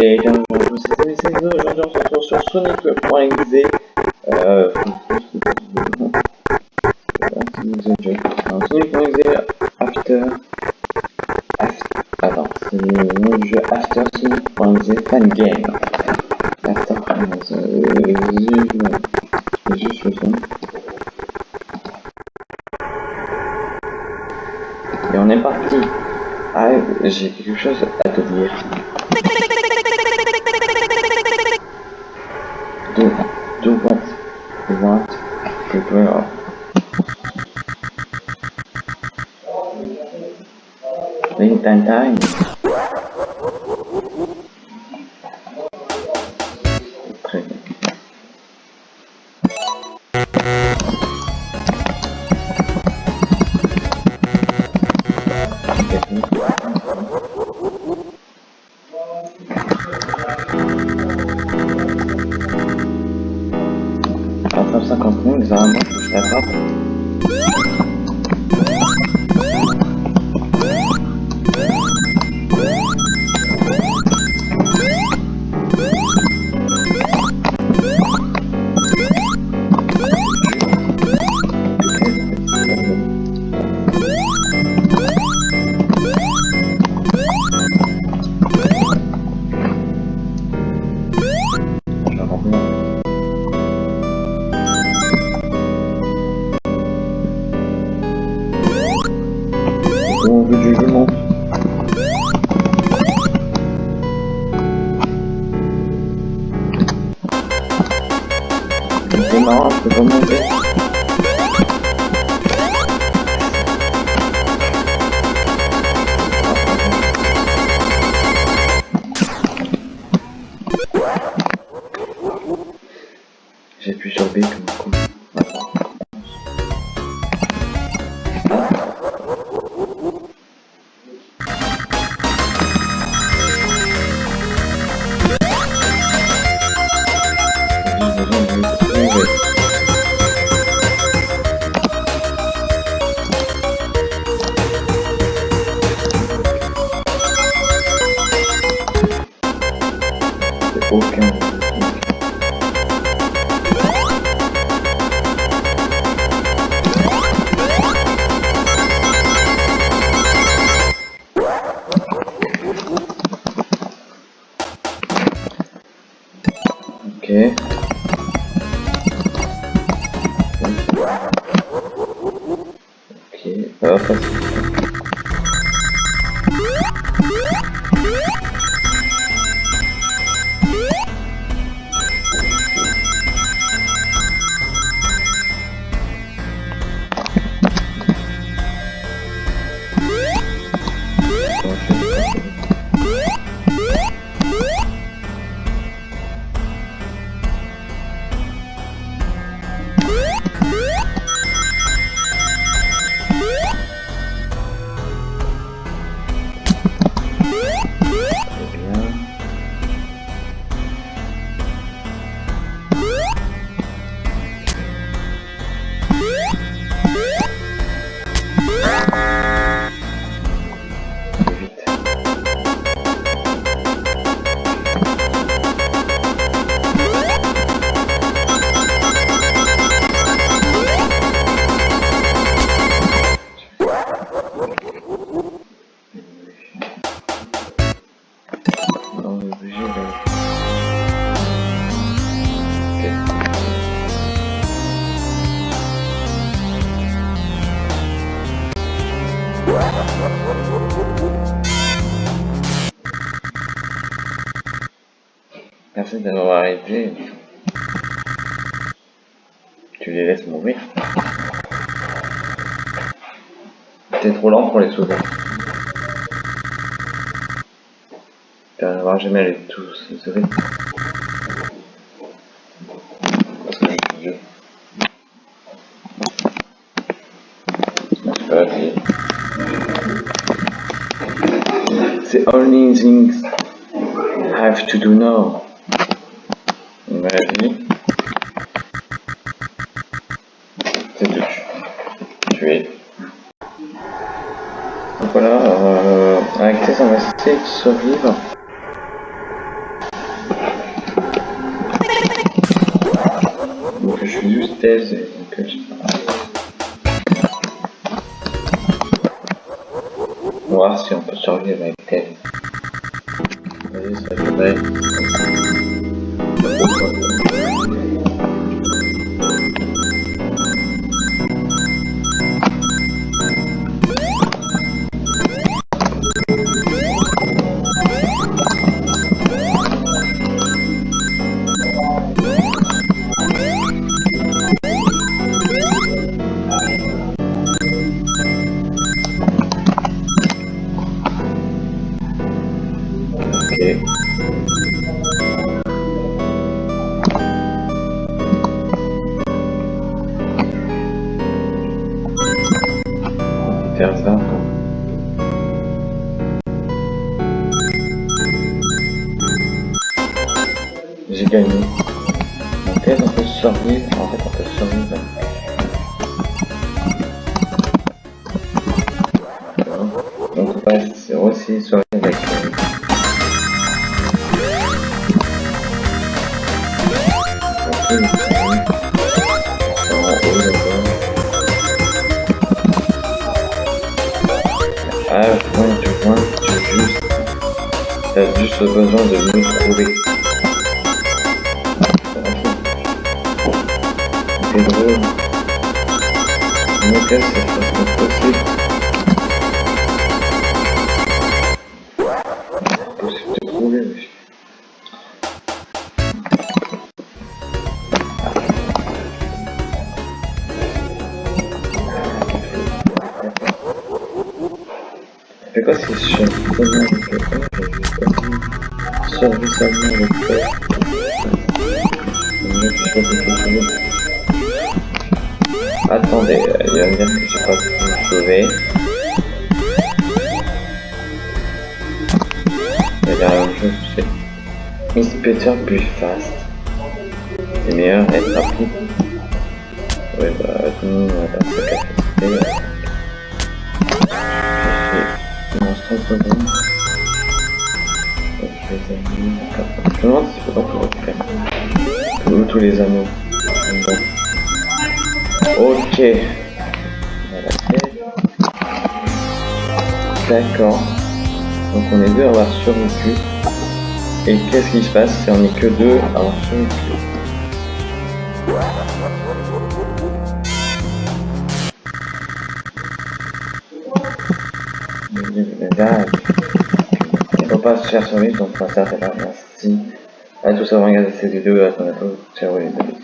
Et bien bonjour, c'est Sonic aujourd'hui on se retrouve sur Sonic.exe euh... Sonic.exe After... After... Attends, c'est le nom du jeu After Sonic.exe Fan Game. After Game... Euh... Juste le son. Et on est parti. Ah, j'ai quelque chose à te dire. Do, do what you want, prepare. Think time time. Très bien. examen, which that happened. C'est marrant, je peux pas monter. J'appuie aucun. Merci de m'avoir aidé. Tu les laisses mourir. T'es trop lent pour les sauver. Tu n'arriveras jamais. C'est only things I have to do now. Vie. C'est de tu- tuer. Donc voilà, euh, avec essayer de survivre. Vitesse, et donc euh, je sais pas. On va voir si on peut survivre Donc est-ce qu'on peut En fait on peut survivre. Donc on passe aussi survivre avec. Ah, du point, tu juste. T'as juste besoin de nous trouver. C'est drôle. Mais qu'est-ce que c'est possible de trouver, wesh. C'est quoi si je suis seulement avec le Survie seulement avec le Je vais pas Attendez, euh, il va me dire que j'ai pas pu. Il va dire la même chose, c'est Is better be fast. C'est meilleur être rapide. Bah, nous, on va pas capacité. je suis. Je pas tout tous les anneaux. Ok. D'accord. Donc on est deux à avoir survécu. Et qu'est-ce qui se passe si on est que deux à avoir survécu il faut pas se faire survivre, donc on va s'arrêter. Merci à tous d'avoir regardé cette vidéo. À bientôt. Ciao les amis.